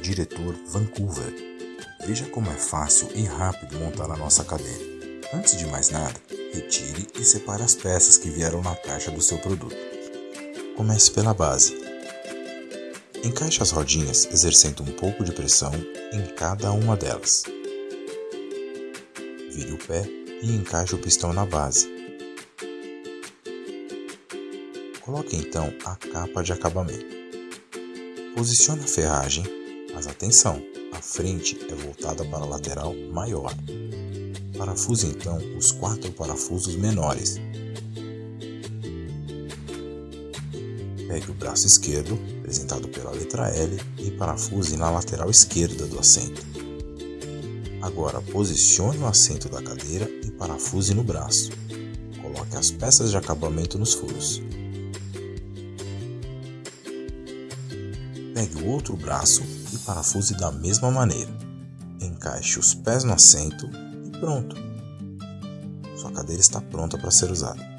diretor Vancouver. Veja como é fácil e rápido montar a nossa cadeira. Antes de mais nada, retire e separe as peças que vieram na caixa do seu produto. Comece pela base. Encaixe as rodinhas exercendo um pouco de pressão em cada uma delas. Vire o pé e encaixe o pistão na base. Coloque então a capa de acabamento. Posicione a ferragem, mas atenção, a frente é voltada para a lateral maior. Parafuse então os quatro parafusos menores. Pegue o braço esquerdo, representado pela letra L, e parafuse na lateral esquerda do assento. Agora posicione o assento da cadeira e parafuse no braço. Coloque as peças de acabamento nos furos. Pegue o outro braço e parafuse da mesma maneira. Encaixe os pés no assento e pronto. Sua cadeira está pronta para ser usada.